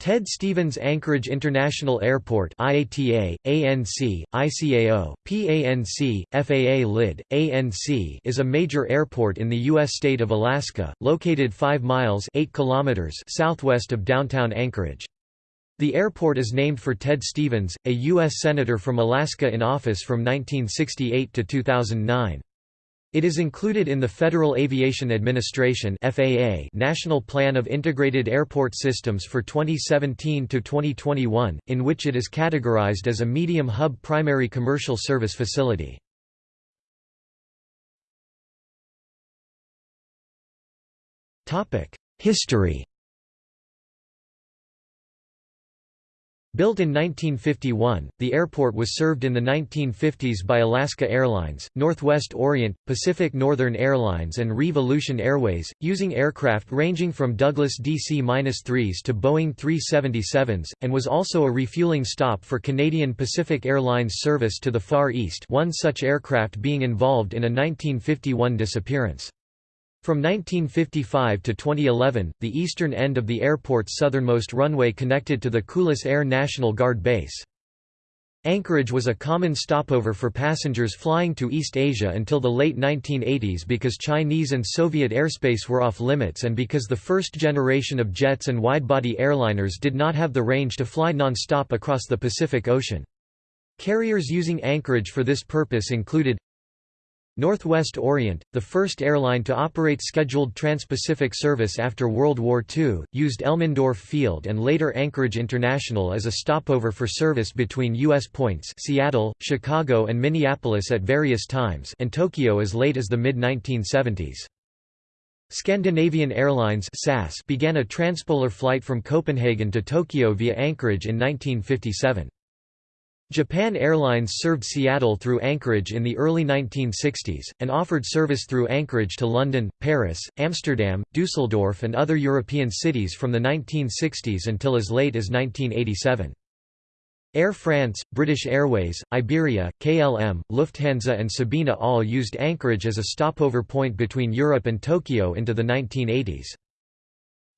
Ted Stevens Anchorage International Airport IATA, ANC, ICAO, PANC, FAA LID, ANC is a major airport in the U.S. state of Alaska, located 5 miles 8 kilometers southwest of downtown Anchorage. The airport is named for Ted Stevens, a U.S. Senator from Alaska in office from 1968 to 2009. It is included in the Federal Aviation Administration (FAA) National Plan of Integrated Airport Systems for 2017 to 2021, in which it is categorized as a medium hub primary commercial service facility. Topic: History Built in 1951, the airport was served in the 1950s by Alaska Airlines, Northwest Orient, Pacific Northern Airlines and Reeve Aleutian Airways, using aircraft ranging from Douglas DC-3s to Boeing 377s, and was also a refueling stop for Canadian Pacific Airlines service to the Far East one such aircraft being involved in a 1951 disappearance. From 1955 to 2011, the eastern end of the airport's southernmost runway connected to the Kulis Air National Guard Base. Anchorage was a common stopover for passengers flying to East Asia until the late 1980s because Chinese and Soviet airspace were off limits and because the first generation of jets and widebody airliners did not have the range to fly non-stop across the Pacific Ocean. Carriers using Anchorage for this purpose included Northwest Orient, the first airline to operate scheduled trans-Pacific service after World War II, used Elmendorf Field and later Anchorage International as a stopover for service between U.S. points Seattle, Chicago and Minneapolis at various times and Tokyo as late as the mid-1970s. Scandinavian Airlines began a transpolar flight from Copenhagen to Tokyo via Anchorage in 1957. Japan Airlines served Seattle through Anchorage in the early 1960s, and offered service through Anchorage to London, Paris, Amsterdam, Dusseldorf and other European cities from the 1960s until as late as 1987. Air France, British Airways, Iberia, KLM, Lufthansa and Sabena all used Anchorage as a stopover point between Europe and Tokyo into the 1980s.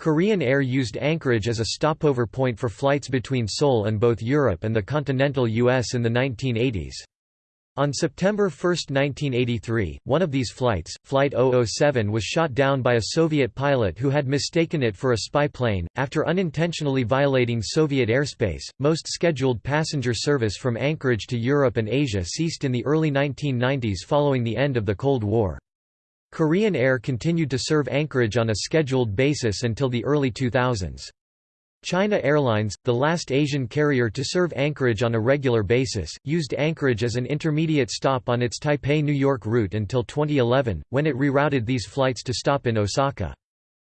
Korean Air used Anchorage as a stopover point for flights between Seoul and both Europe and the continental US in the 1980s. On September 1, 1983, one of these flights, Flight 007 was shot down by a Soviet pilot who had mistaken it for a spy plane. After unintentionally violating Soviet airspace, most scheduled passenger service from Anchorage to Europe and Asia ceased in the early 1990s following the end of the Cold War. Korean Air continued to serve Anchorage on a scheduled basis until the early 2000s. China Airlines, the last Asian carrier to serve Anchorage on a regular basis, used Anchorage as an intermediate stop on its Taipei-New York route until 2011, when it rerouted these flights to stop in Osaka.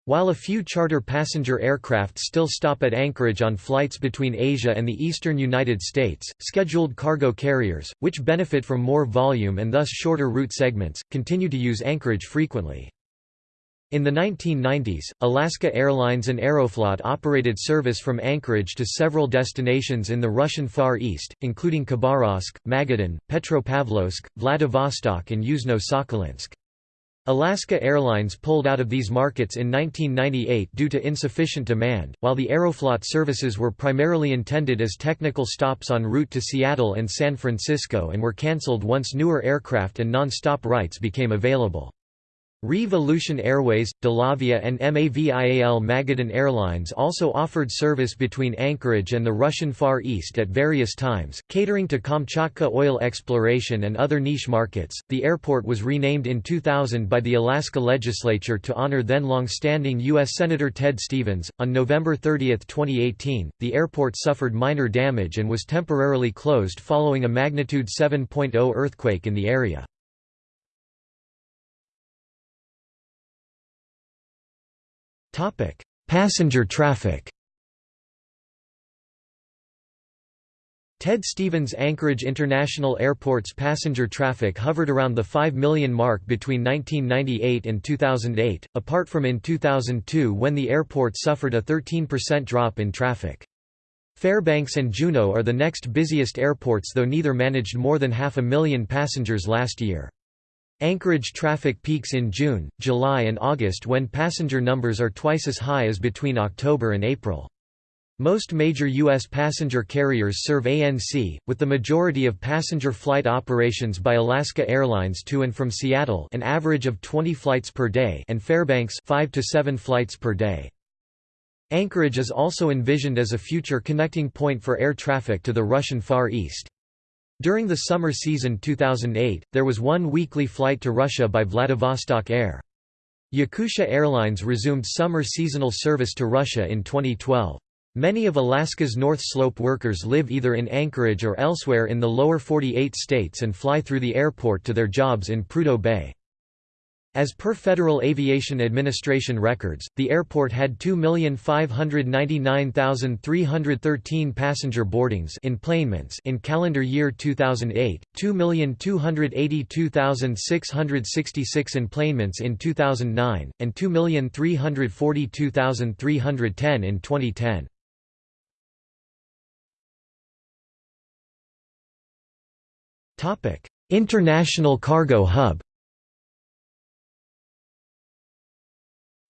While a few charter passenger aircraft still stop at Anchorage on flights between Asia and the eastern United States, scheduled cargo carriers, which benefit from more volume and thus shorter route segments, continue to use Anchorage frequently. In the 1990s, Alaska Airlines and Aeroflot operated service from Anchorage to several destinations in the Russian Far East, including Khabarovsk, Magadan, Petropavlovsk, Vladivostok and Yuzhno-Sakhalinsk. Alaska Airlines pulled out of these markets in 1998 due to insufficient demand, while the Aeroflot services were primarily intended as technical stops en route to Seattle and San Francisco and were cancelled once newer aircraft and non-stop rights became available. Reeve Aleutian Airways, Dalavia and MAVIAL Magadan Airlines also offered service between Anchorage and the Russian Far East at various times, catering to Kamchatka oil exploration and other niche markets. The airport was renamed in 2000 by the Alaska legislature to honor then long-standing U.S. Senator Ted Stevens. On November 30, 2018, the airport suffered minor damage and was temporarily closed following a magnitude 7.0 earthquake in the area. Passenger traffic. Ted Stevens Anchorage International Airport's passenger traffic hovered around the 5 million mark between 1998 and 2008, apart from in 2002 when the airport suffered a 13% drop in traffic. Fairbanks and Juneau are the next busiest airports though neither managed more than half a million passengers last year. Anchorage traffic peaks in June, July and August when passenger numbers are twice as high as between October and April. Most major U.S. passenger carriers serve ANC, with the majority of passenger flight operations by Alaska Airlines to and from Seattle an average of 20 flights per day and Fairbanks 5 to 7 flights per day. Anchorage is also envisioned as a future connecting point for air traffic to the Russian Far East. During the summer season 2008, there was one weekly flight to Russia by Vladivostok Air. Yakutia Airlines resumed summer seasonal service to Russia in 2012. Many of Alaska's North Slope workers live either in Anchorage or elsewhere in the lower 48 states and fly through the airport to their jobs in Prudhoe Bay. As per Federal Aviation Administration records, the airport had 2,599,313 passenger boardings enplanements in calendar year 2008, 2,282,666 enplanements in 2009, and 2,342,310 in 2010. International cargo hub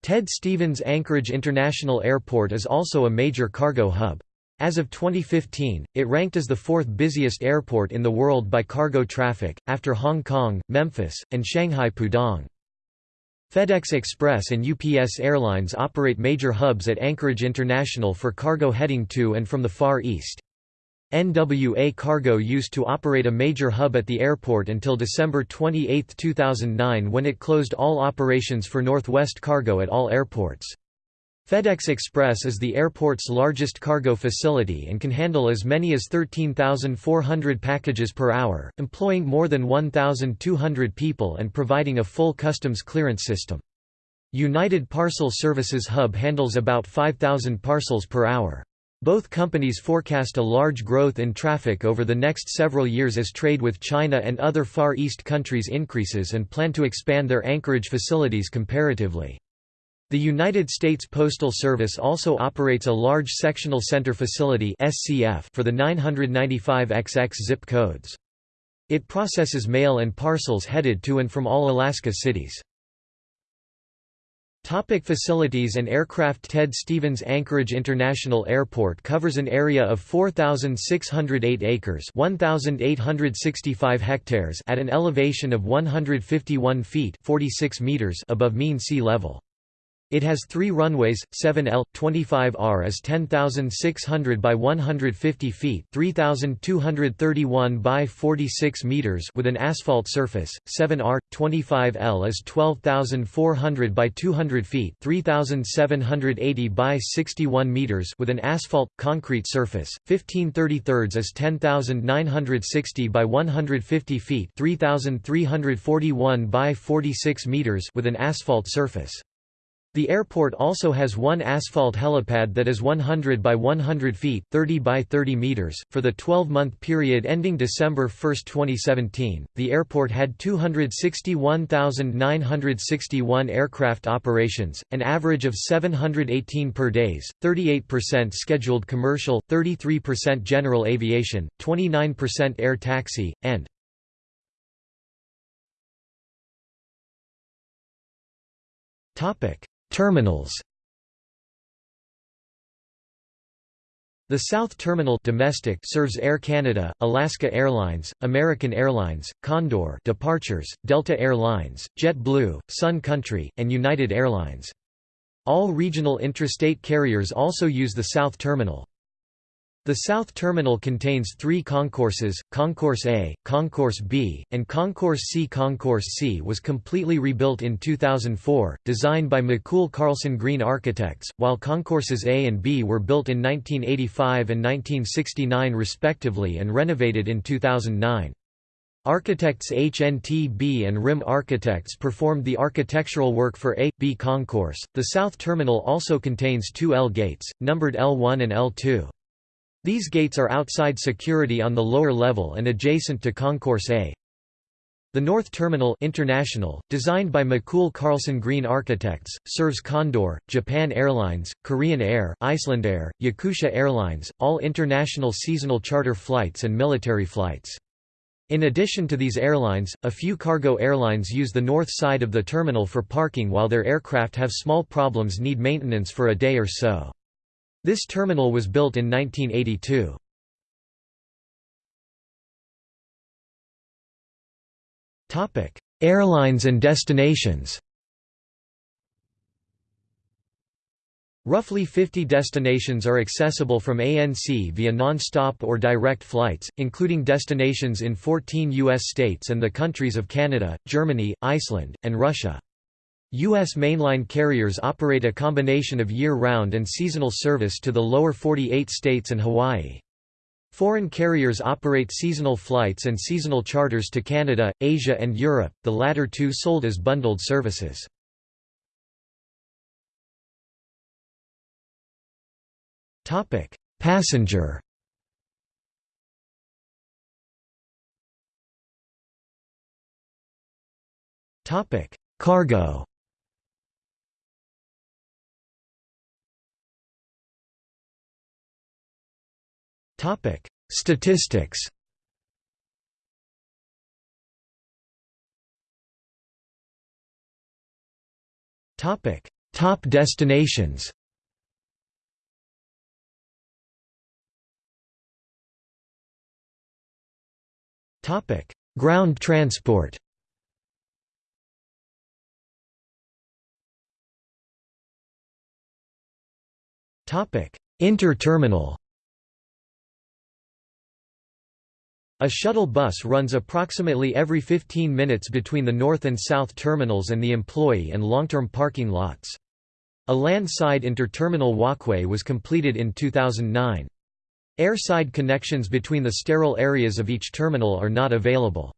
Ted Stevens Anchorage International Airport is also a major cargo hub. As of 2015, it ranked as the fourth busiest airport in the world by cargo traffic, after Hong Kong, Memphis, and Shanghai Pudong. FedEx Express and UPS Airlines operate major hubs at Anchorage International for cargo heading to and from the Far East. NWA Cargo used to operate a major hub at the airport until December 28, 2009 when it closed all operations for Northwest Cargo at all airports. FedEx Express is the airport's largest cargo facility and can handle as many as 13,400 packages per hour, employing more than 1,200 people and providing a full customs clearance system. United Parcel Services Hub handles about 5,000 parcels per hour. Both companies forecast a large growth in traffic over the next several years as trade with China and other Far East countries increases and plan to expand their Anchorage facilities comparatively. The United States Postal Service also operates a large sectional center facility for the 995XX zip codes. It processes mail and parcels headed to and from all Alaska cities. Topic facilities and aircraft Ted Stevens Anchorage International Airport covers an area of 4,608 acres 1,865 hectares at an elevation of 151 feet 46 meters above mean sea level. It has three runways, 7L, 25R is 10,600 by 150 feet 3,231 by 46 meters with an asphalt surface, 7R, 25L is 12,400 by 200 feet 3,780 by 61 meters with an asphalt, concrete surface, 1533 is 10,960 by 150 feet 3,341 by 46 meters with an asphalt surface. The airport also has one asphalt helipad that is 100 by 100 feet 30 by 30 meters. For the 12-month period ending December 1, 2017, the airport had 261,961 aircraft operations, an average of 718 per days, 38% scheduled commercial, 33% general aviation, 29% air taxi, and Topic Terminals The South Terminal domestic serves Air Canada, Alaska Airlines, American Airlines, Condor departures, Delta Air Lines, JetBlue, Sun Country, and United Airlines. All regional intrastate carriers also use the South Terminal. The South Terminal contains three concourses, Concourse A, Concourse B, and Concourse C. Concourse C was completely rebuilt in 2004, designed by McCool Carlson Green Architects, while Concourses A and B were built in 1985 and 1969 respectively and renovated in 2009. Architects HNT-B and RIM Architects performed the architectural work for A, B concourse. The South Terminal also contains two L gates, numbered L1 and L2. These gates are outside security on the lower level and adjacent to Concourse A. The North Terminal International, designed by McCool Carlson Green Architects, serves Condor, Japan Airlines, Korean Air, Icelandair, Yakutia Airlines, all international seasonal charter flights and military flights. In addition to these airlines, a few cargo airlines use the north side of the terminal for parking while their aircraft have small problems need maintenance for a day or so. This terminal was built in 1982. Airlines and destinations Roughly 50 destinations are accessible from ANC via non-stop or direct flights, including destinations in 14 U.S. states and the countries of Canada, Germany, Iceland, and Russia. U.S. mainline carriers operate a combination of year-round and seasonal service to the lower 48 states and Hawaii. Foreign carriers operate seasonal flights and seasonal charters to Canada, Asia and Europe, the latter two sold as bundled services. Passenger. Cargo. Topic: Statistics. Topic: Top destinations. Topic: Ground transport. Topic: Interterminal. A shuttle bus runs approximately every 15 minutes between the north and south terminals and the employee and long-term parking lots. A land-side interterminal walkway was completed in 2009. Airside connections between the sterile areas of each terminal are not available.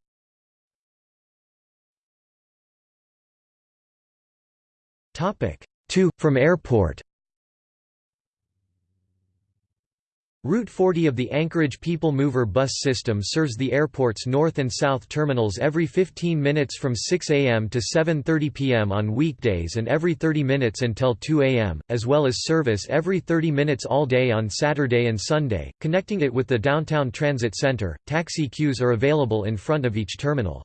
To, from airport Route 40 of the Anchorage People Mover bus system serves the airport's north and south terminals every 15 minutes from 6 a.m. to 7.30 p.m. on weekdays and every 30 minutes until 2 a.m., as well as service every 30 minutes all day on Saturday and Sunday, connecting it with the downtown transit center. Taxi queues are available in front of each terminal.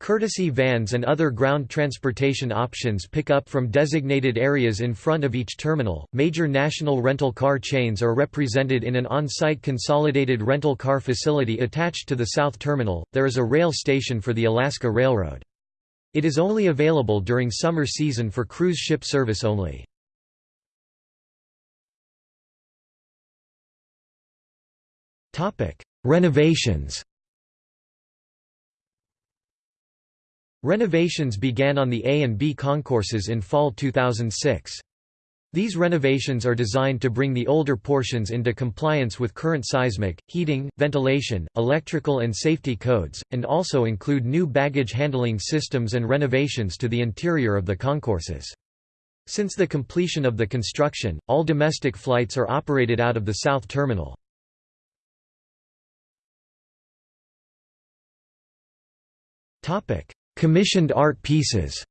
Courtesy vans and other ground transportation options pick up from designated areas in front of each terminal. Major national rental car chains are represented in an on site consolidated rental car facility attached to the South Terminal. There is a rail station for the Alaska Railroad. It is only available during summer season for cruise ship service only. Renovations Renovations began on the A and B concourses in fall 2006. These renovations are designed to bring the older portions into compliance with current seismic, heating, ventilation, electrical and safety codes, and also include new baggage handling systems and renovations to the interior of the concourses. Since the completion of the construction, all domestic flights are operated out of the South Terminal. Commissioned art pieces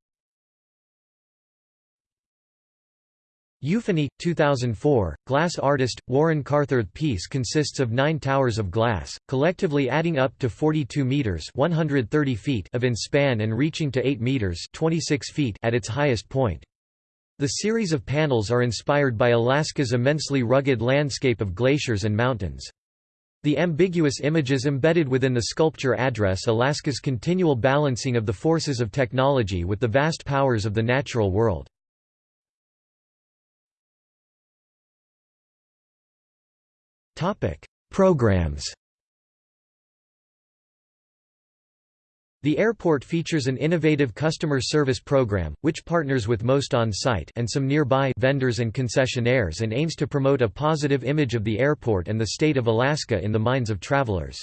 Euphony, 2004, glass artist, Warren Carther's piece consists of nine towers of glass, collectively adding up to 42 metres 130 feet of in span and reaching to 8 metres 26 feet at its highest point. The series of panels are inspired by Alaska's immensely rugged landscape of glaciers and mountains. The ambiguous images embedded within the sculpture address Alaska's continual balancing of the forces of technology with the vast powers of the natural world. Programs The airport features an innovative customer service program, which partners with most on-site and some nearby vendors and concessionaires and aims to promote a positive image of the airport and the state of Alaska in the minds of travelers.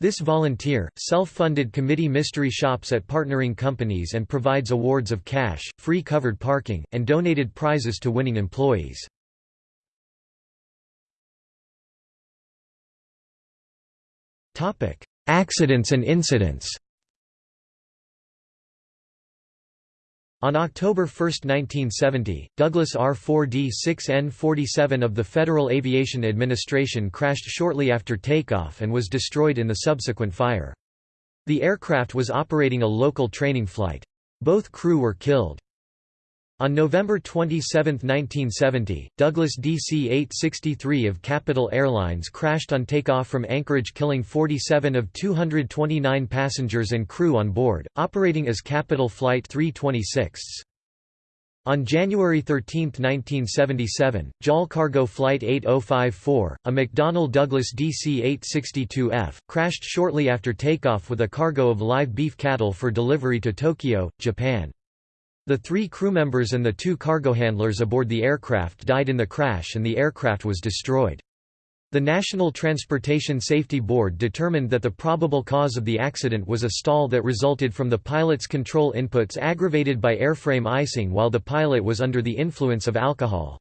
This volunteer, self-funded committee mystery shops at partnering companies and provides awards of cash, free covered parking, and donated prizes to winning employees. Accidents and incidents On October 1, 1970, Douglas R-4D-6N-47 of the Federal Aviation Administration crashed shortly after takeoff and was destroyed in the subsequent fire. The aircraft was operating a local training flight. Both crew were killed. On November 27, 1970, Douglas DC-863 of Capitol Airlines crashed on takeoff from Anchorage killing 47 of 229 passengers and crew on board, operating as Capitol Flight 326. On January 13, 1977, JAL Cargo Flight 8054, a McDonnell Douglas DC-862F, crashed shortly after takeoff with a cargo of live beef cattle for delivery to Tokyo, Japan. The three crew members and the two cargo handlers aboard the aircraft died in the crash and the aircraft was destroyed. The National Transportation Safety Board determined that the probable cause of the accident was a stall that resulted from the pilot's control inputs aggravated by airframe icing while the pilot was under the influence of alcohol.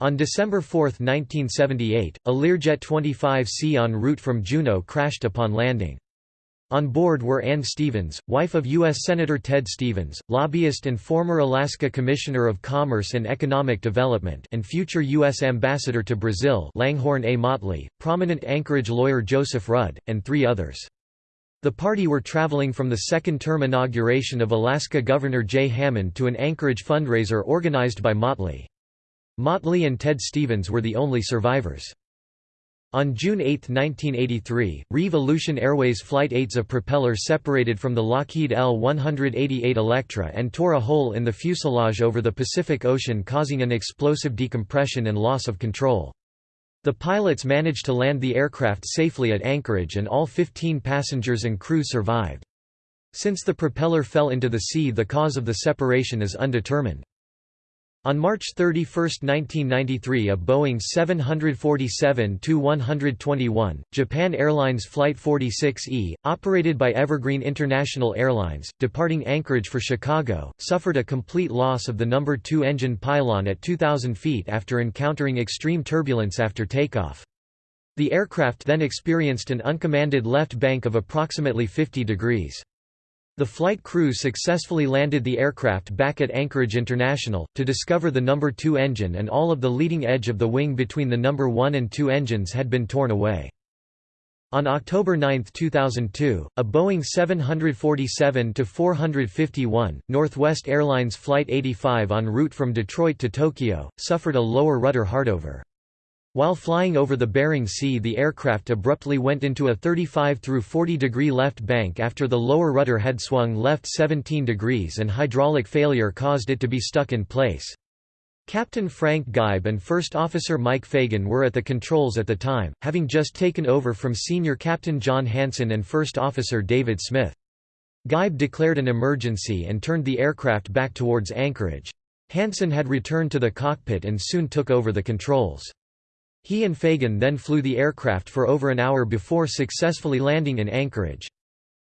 On December 4, 1978, a Learjet 25C en route from Juneau crashed upon landing. On board were Ann Stevens, wife of U.S. Senator Ted Stevens, lobbyist and former Alaska Commissioner of Commerce and Economic Development and future U.S. Ambassador to Brazil Langhorne A. Motley, prominent Anchorage lawyer Joseph Rudd, and three others. The party were traveling from the second-term inauguration of Alaska Governor Jay Hammond to an Anchorage fundraiser organized by Motley. Motley and Ted Stevens were the only survivors. On June 8, 1983, Reeve Aleutian Airways Flight 8's propeller separated from the Lockheed L-188 Electra and tore a hole in the fuselage over the Pacific Ocean causing an explosive decompression and loss of control. The pilots managed to land the aircraft safely at Anchorage and all 15 passengers and crew survived. Since the propeller fell into the sea the cause of the separation is undetermined. On March 31, 1993 a Boeing 747-121, Japan Airlines Flight 46E, operated by Evergreen International Airlines, departing Anchorage for Chicago, suffered a complete loss of the number 2 engine pylon at 2,000 feet after encountering extreme turbulence after takeoff. The aircraft then experienced an uncommanded left bank of approximately 50 degrees. The flight crew successfully landed the aircraft back at Anchorage International, to discover the No. 2 engine and all of the leading edge of the wing between the No. 1 and 2 engines had been torn away. On October 9, 2002, a Boeing 747-451, Northwest Airlines Flight 85 en route from Detroit to Tokyo, suffered a lower rudder hardover. While flying over the Bering Sea the aircraft abruptly went into a 35 through 40 degree left bank after the lower rudder had swung left 17 degrees and hydraulic failure caused it to be stuck in place. Captain Frank Geib and First Officer Mike Fagan were at the controls at the time, having just taken over from Senior Captain John Hanson and First Officer David Smith. Geib declared an emergency and turned the aircraft back towards Anchorage. Hanson had returned to the cockpit and soon took over the controls. He and Fagan then flew the aircraft for over an hour before successfully landing in Anchorage.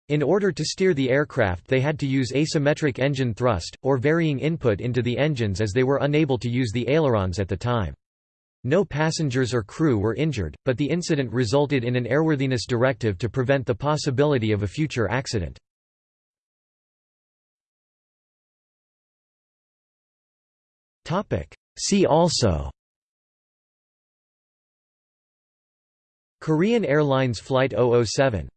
In order to steer the aircraft they had to use asymmetric engine thrust, or varying input into the engines as they were unable to use the ailerons at the time. No passengers or crew were injured, but the incident resulted in an airworthiness directive to prevent the possibility of a future accident. See also Korean Airlines Flight 007